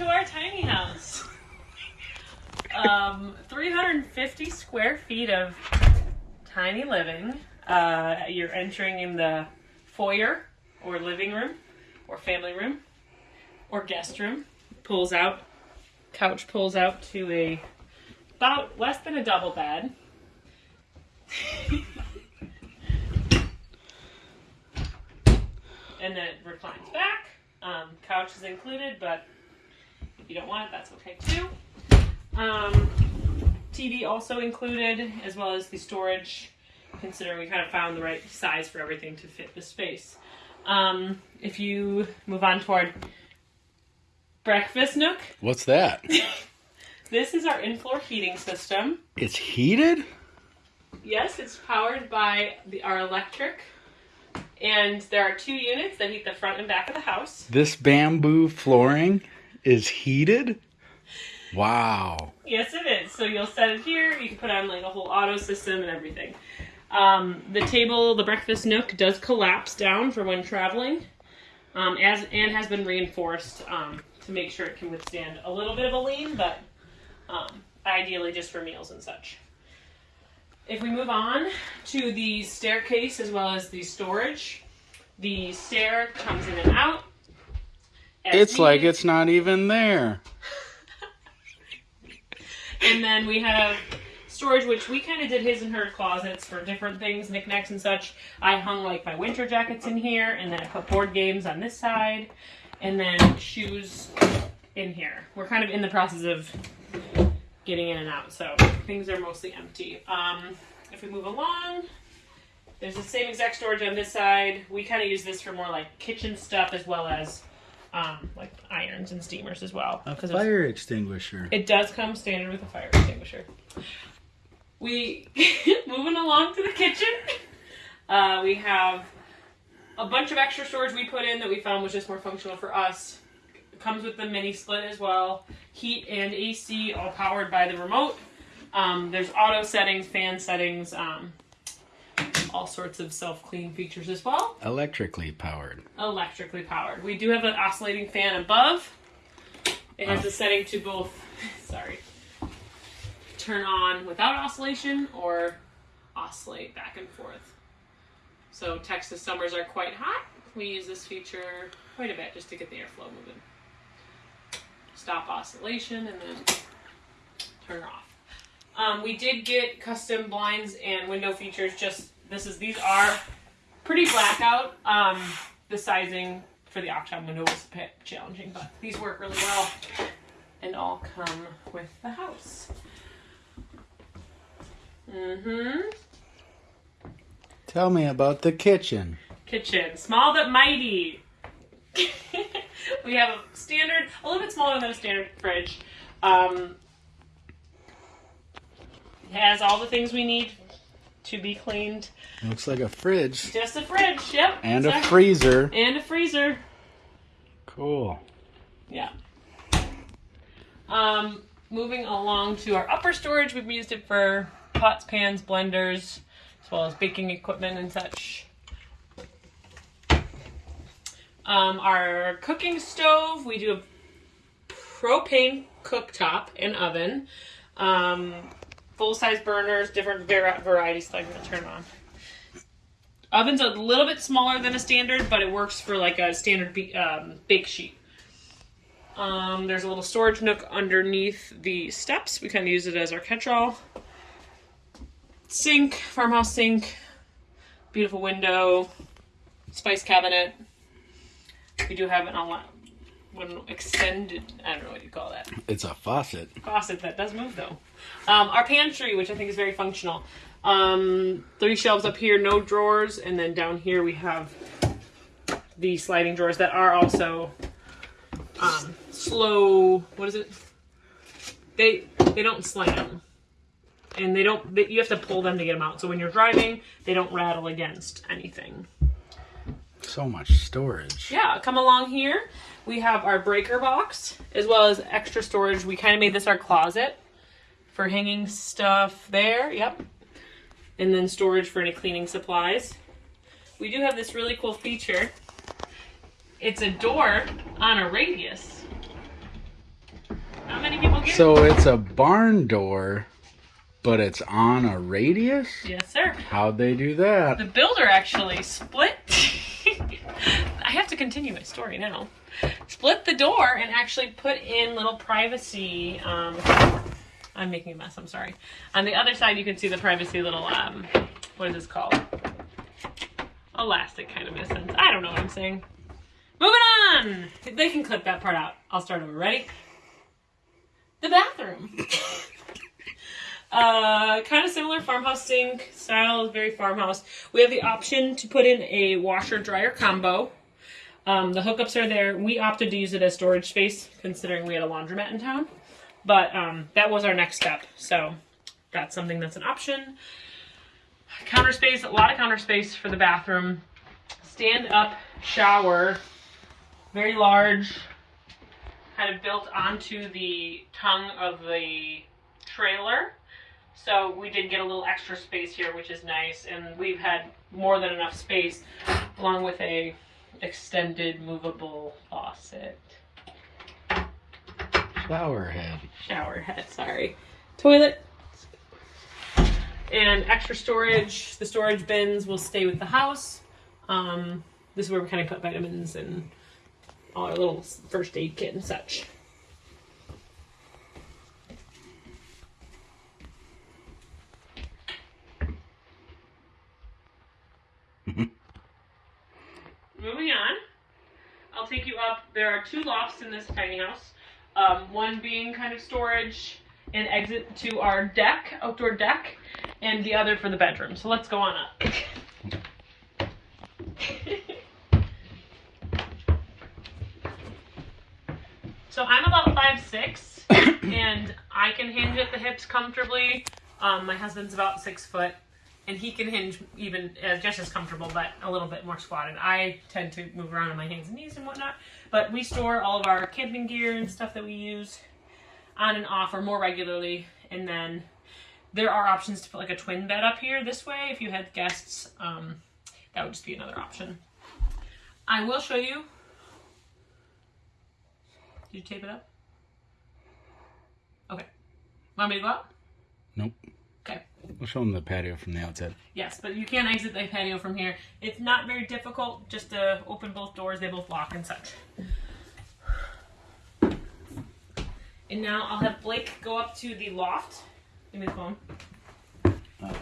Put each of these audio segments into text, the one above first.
to our tiny house. Um, 350 square feet of tiny living. Uh, you're entering in the foyer or living room or family room or guest room. Pulls out, couch pulls out to a about less than a double bed. and then reclines back. Um, couch is included, but you don't want it, that's okay too. Um, TV also included, as well as the storage, considering we kind of found the right size for everything to fit the space. Um, if you move on toward breakfast nook, What's that? this is our in-floor heating system. It's heated? Yes, it's powered by the, our electric. And there are two units that heat the front and back of the house. This bamboo flooring is heated? Wow. Yes, it is. So you'll set it here. You can put on like a whole auto system and everything. Um, the table, the breakfast nook, does collapse down for when traveling, um, as and has been reinforced um, to make sure it can withstand a little bit of a lean, but um, ideally just for meals and such. If we move on to the staircase as well as the storage, the stair comes in and out. It's like it's not even there. And then we have storage, which we kind of did his and her closets for different things, knickknacks and such. I hung like my winter jackets in here, and then I put board games on this side, and then shoes in here. We're kind of in the process of getting in and out, so things are mostly empty. Um, if we move along, there's the same exact storage on this side. We kind of use this for more like kitchen stuff as well as um, like irons and steamers as well. A fire extinguisher. it does come standard with a fire extinguisher. We moving along to the kitchen. Uh, we have a bunch of extra storage we put in that we found was just more functional for us. It comes with the mini split as well. Heat and AC all powered by the remote. Um, there's auto settings, fan settings, um, all sorts of self clean features as well Electrically powered. electrically powered. We do have an oscillating fan above. It has a setting to both, sorry, turn on without oscillation or oscillate back and forth. So Texas summers are quite hot. We use this feature quite a bit just to get the airflow moving. Stop oscillation and then turn off. Um, we did get custom blinds and window features. Just this is these are pretty blackout. Um, the sizing for the Octom window was a bit challenging, but these work really well and all come with the house. Mm-hmm. Tell me about the kitchen. Kitchen, small but mighty. we have a standard, a little bit smaller than a standard fridge. Um, it has all the things we need to be cleaned. Looks like a fridge Just a fridge, yep. and a freezer. And a freezer. Cool. Yeah. Um, moving along to our upper storage, we've used it for pots, pans, blenders, as well as baking equipment and such. Um, our cooking stove, we do a propane cooktop and oven. Um, full size burners, different var- varieties that I'm going to turn on. Oven's a little bit smaller than a standard, but it works for like a standard um, bake sheet. Um, there's a little storage nook underneath the steps. We kind of use it as our catch-all. Sink, farmhouse sink, beautiful window, spice cabinet. We do have an one extended. I don't know what you call that It's a faucet. faucet that does move though. Um, our pantry, which I think is very functional. Um, three shelves up here, no drawers, and then down here we have the sliding drawers that are also um, slow. What is it? They they don't slam, and they don't. They, you have to pull them to get them out. So when you're driving, they don't rattle against anything. So much storage. Yeah, come along here. We have our breaker box as well as extra storage. We kind of made this our closet for hanging stuff there. Yep. And then storage for any cleaning supplies. We do have this really cool feature. It's a door on a radius. not many people get. So it's a barn door, but it's on a radius? yes, sir. How'd they do that? The builder actually split. I have to continue my story now. Split the door and actually put in little privacy. Um, I'm making a mess. I'm sorry. On the other side, you can see the privacy little. Um, what is this called? Elastic kind of a sense. I don't know what I'm saying. Moving on. They can clip that part out. I'll start over. Ready? The bathroom. Uh, kind of similar farmhouse sink style, very farmhouse. We have the option to put in a washer dryer combo. Um, the hookups are there. We opted to use it as storage space, considering we had a laundromat in town. But um, that was our next step, so that's something that's an option. Counter space, a lot of counter space for the bathroom. Stand up shower, very large, kind of built onto the tongue of the trailer. So we did get a little extra space here, which is nice, and we've had more than enough space, along with a extended movable faucet, Shower head. shower head. Sorry, toilet, and extra storage. The storage bins will stay with the house. Um, this is where we kind of put vitamins and all our little first aid kit and such. Moving on, I'll take you up. There are two lofts in this tiny house. Um, one being kind of storage and exit to our deck, outdoor deck, and the other for the bedroom. So let's go on up. so I'm about five six, and I can hinge at the hips comfortably. Um, my husband's about six foot, and he can hinge even uh, just as comfortable, but a little bit more squatted. I tend to move around on my hands and knees and whatnot, but we store all of our camping gear and stuff that we use on and off or more regularly, and then there are options to put like a twin bed up here this way if you had guests. Um, that would just be another option. I will show you. Did you tape it up? Okay. Want me to go out? Nope. We'll show them the patio from the outside. Yes, but you can't exit the patio from here. It's not very difficult just to open both doors. They both lock and such. And now I'll have Blake go up to the loft. Give me the phone. Uh,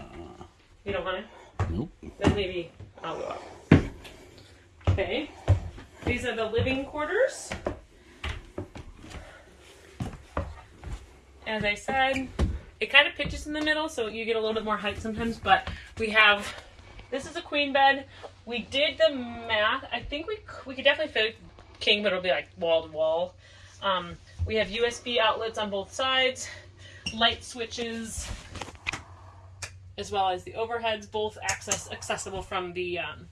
You don't want to? nope. Then maybe I'll go up. Okay. These are the living quarters. As I said, it kind of pitches in the middle, so you get a little bit more height sometimes, but we have this is a queen bed. We did the math. I think we we could definitely fit a king, but it'll be like wall to wall. Um, we have USB outlets on both sides, light switches, as well as the overheads, both access accessible from the um,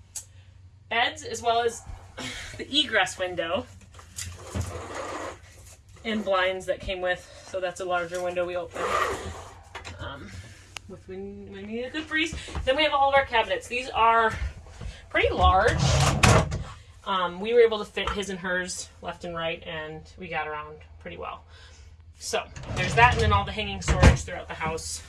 beds, as well as the egress window and blinds that came with. So that's a larger window we open. With when we need a good breeze. Then we have all of our cabinets. These are pretty large. Um, we were able to fit his and hers left and right, and we got around pretty well. So there's that, and then all the hanging storage throughout the house.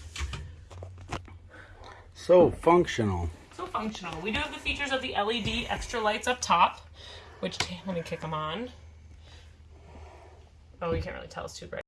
So functional. So functional. We do have the features of the LED extra lights up top, which let me kick them on. Oh, you can't really tell it's too bright.